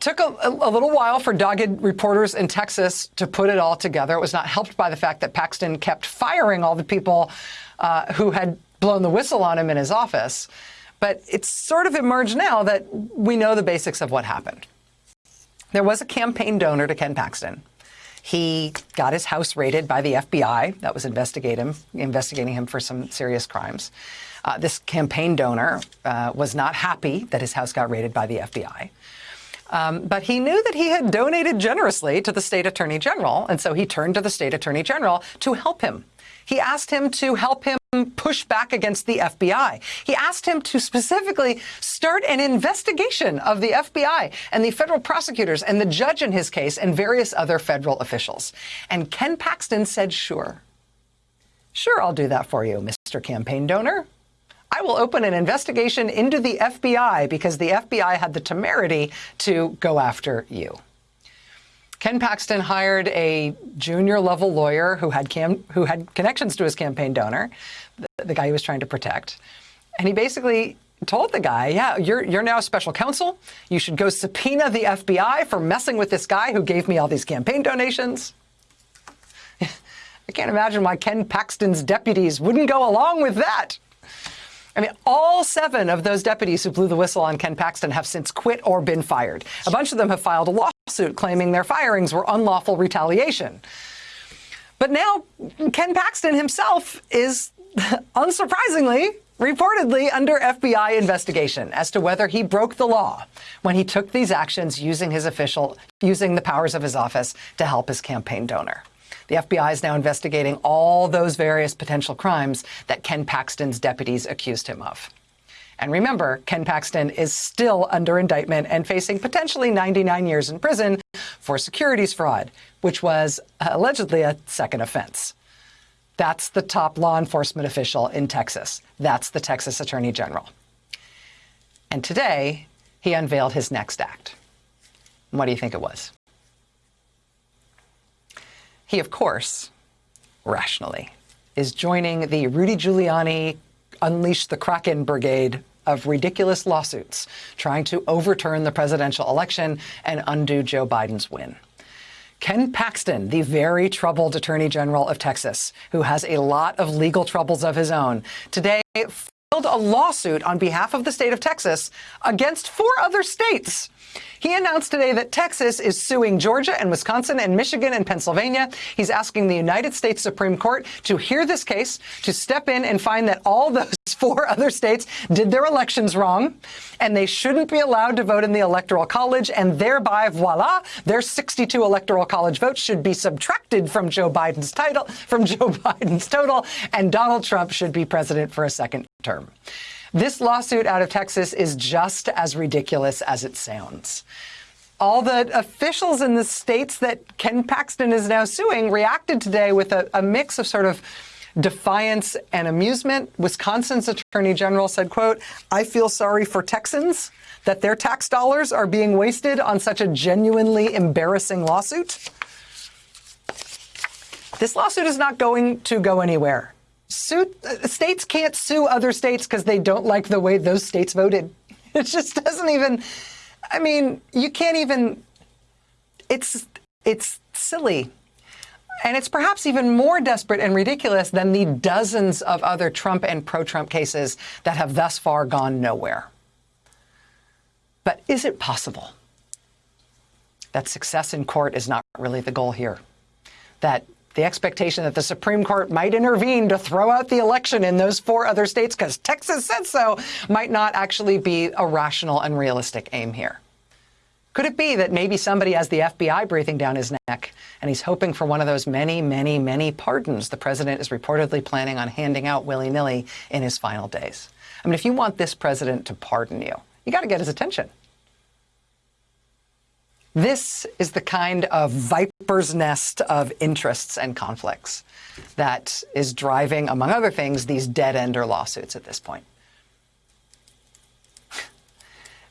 took a, a, little while for dogged reporters in Texas to put it all together. It was not helped by the fact that Paxton kept firing all the people uh, who had blown the whistle on him in his office. But it's sort of emerged now that we know the basics of what happened. There was a campaign donor to Ken Paxton. He got his house raided by the FBI that was investigating, investigating him for some serious crimes. Uh, this campaign donor uh, was not happy that his house got raided by the FBI. Um, but he knew that he had donated generously to the state attorney general, and so he turned to the state attorney general to help him. He asked him to help him push back against the FBI. He asked him to specifically start an investigation of the FBI and the federal prosecutors and the judge in his case and various other federal officials. And Ken Paxton said, sure. Sure, I'll do that for you, Mr. Campaign Donor. I will open an investigation into the FBI because the FBI had the temerity to go after you. Ken Paxton hired a junior level lawyer who had who had connections to his campaign donor, the, the guy he was trying to protect. And he basically told the guy, yeah, you're, you're now special counsel. You should go subpoena the FBI for messing with this guy who gave me all these campaign donations. I can't imagine why Ken Paxton's deputies wouldn't go along with that. I mean, all seven of those deputies who blew the whistle on Ken Paxton have since quit or been fired. A bunch of them have filed a lawsuit claiming their firings were unlawful retaliation. But now Ken Paxton himself is, unsurprisingly, reportedly under FBI investigation as to whether he broke the law when he took these actions using his official, using the powers of his office to help his campaign donor. The FBI is now investigating all those various potential crimes that Ken Paxton's deputies accused him of. And remember, Ken Paxton is still under indictment and facing potentially 99 years in prison for securities fraud, which was allegedly a second offense. That's the top law enforcement official in Texas. That's the Texas Attorney General. And today, he unveiled his next act. What do you think it was? He, of course, rationally, is joining the Rudy Giuliani Unleash the Kraken Brigade of ridiculous lawsuits trying to overturn the presidential election and undo Joe Biden's win. Ken Paxton, the very troubled Attorney General of Texas, who has a lot of legal troubles of his own, today filed a lawsuit on behalf of the state of Texas against four other states he announced today that Texas is suing Georgia and Wisconsin and Michigan and Pennsylvania. He's asking the United States Supreme Court to hear this case, to step in and find that all those four other states did their elections wrong, and they shouldn't be allowed to vote in the Electoral College, and thereby, voila, their 62 Electoral College votes should be subtracted from Joe Biden's title, from Joe Biden's total, and Donald Trump should be president for a second term. This lawsuit out of Texas is just as ridiculous as it sounds. All the officials in the states that Ken Paxton is now suing reacted today with a, a mix of sort of defiance and amusement. Wisconsin's attorney general said, quote, I feel sorry for Texans that their tax dollars are being wasted on such a genuinely embarrassing lawsuit. This lawsuit is not going to go anywhere uh, states can't sue other states because they don't like the way those states voted. It just doesn't even. I mean, you can't even. It's it's silly. And it's perhaps even more desperate and ridiculous than the dozens of other Trump and pro-Trump cases that have thus far gone nowhere. But is it possible that success in court is not really the goal here? That the expectation that the Supreme Court might intervene to throw out the election in those four other states because Texas said so might not actually be a rational and realistic aim here. Could it be that maybe somebody has the FBI breathing down his neck and he's hoping for one of those many, many, many pardons the president is reportedly planning on handing out willy-nilly in his final days? I mean, if you want this president to pardon you, you got to get his attention. This is the kind of viper's nest of interests and conflicts that is driving, among other things, these dead-ender lawsuits at this point.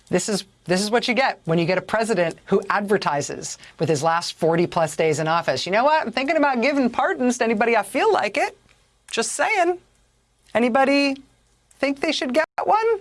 This is, this is what you get when you get a president who advertises with his last 40 plus days in office. You know what? I'm thinking about giving pardons to anybody I feel like it. Just saying. Anybody think they should get one?